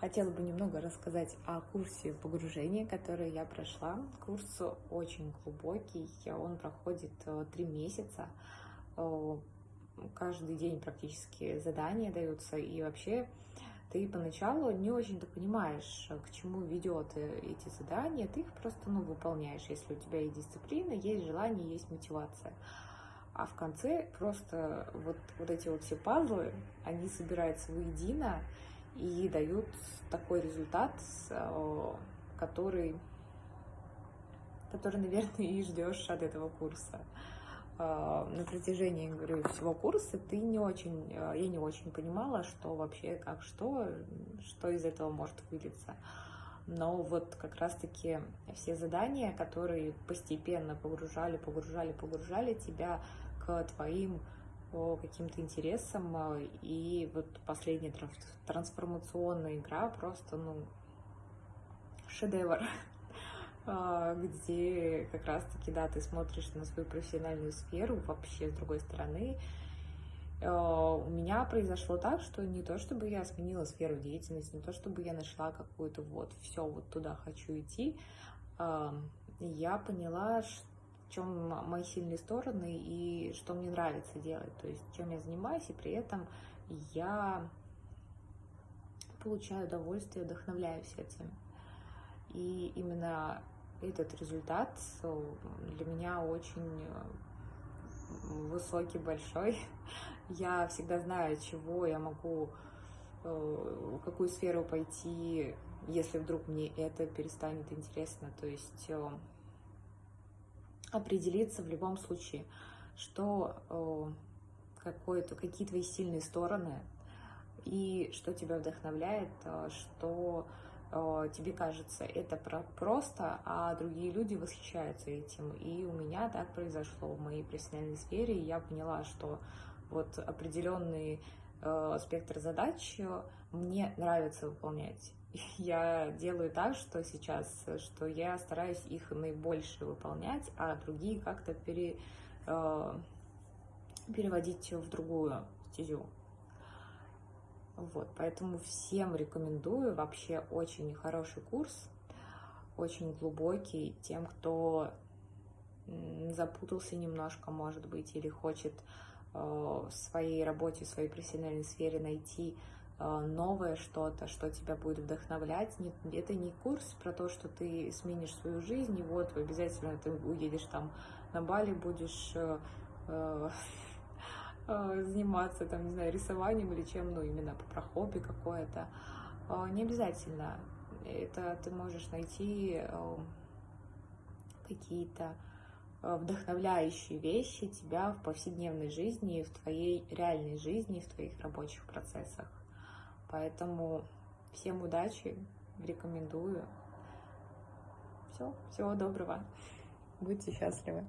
Хотела бы немного рассказать о курсе погружения, который я прошла. Курс очень глубокий, он проходит э, три месяца. Э, каждый день практически задания даются, и вообще ты поначалу не очень-то понимаешь, к чему ведет э, эти задания, ты их просто ну, выполняешь, если у тебя есть дисциплина, есть желание, есть мотивация. А в конце просто вот, вот эти вот все пазлы, они собираются воедино, и дают такой результат, э, который, который, наверное, и ждешь от этого курса. Э, на протяжении, говорю, всего курса ты не очень, э, я не очень понимала, что вообще, как, что, что из этого может вылиться. Но вот как раз-таки все задания, которые постепенно погружали, погружали, погружали тебя к твоим по каким-то интересам. А, и вот последняя трансформационная игра просто, ну, шедевр, а, где как раз-таки, да, ты смотришь на свою профессиональную сферу вообще с другой стороны. А, у меня произошло так, что не то, чтобы я сменила сферу деятельности, не то, чтобы я нашла какую-то вот, все, вот туда хочу идти, я поняла, что чем мои сильные стороны и что мне нравится делать, то есть чем я занимаюсь, и при этом я получаю удовольствие, вдохновляюсь этим. И именно этот результат для меня очень высокий, большой. Я всегда знаю, чего я могу, э, в какую сферу пойти, если вдруг мне это перестанет интересно. То есть э, определиться в любом случае, что э, какое-то, какие твои сильные стороны и что тебя вдохновляет, э, что э, тебе кажется это просто, а другие люди восхищаются этим. И у меня так произошло в моей профессиональной сфере, и я поняла, что вот определенный спектр задач мне нравится выполнять я делаю так, что сейчас, что я стараюсь их наибольше выполнять, а другие как-то пере, э, переводить в другую стезю. Вот, поэтому всем рекомендую, вообще очень хороший курс, очень глубокий, тем, кто запутался немножко, может быть, или хочет э, в своей работе, в своей профессиональной сфере найти Э, новое что-то, что тебя будет вдохновлять. Это не курс про то, что ты сменишь свою жизнь, и вот обязательно ты уедешь там на Бали, будешь э, э, заниматься, там, не знаю, рисованием или чем, ну, именно про хобби какое-то. Не обязательно. Это ты можешь найти какие-то вдохновляющие вещи тебя в повседневной жизни, в твоей реальной жизни, в твоих рабочих процессах. Поэтому всем удачи, рекомендую. Все, всего доброго. Будьте счастливы.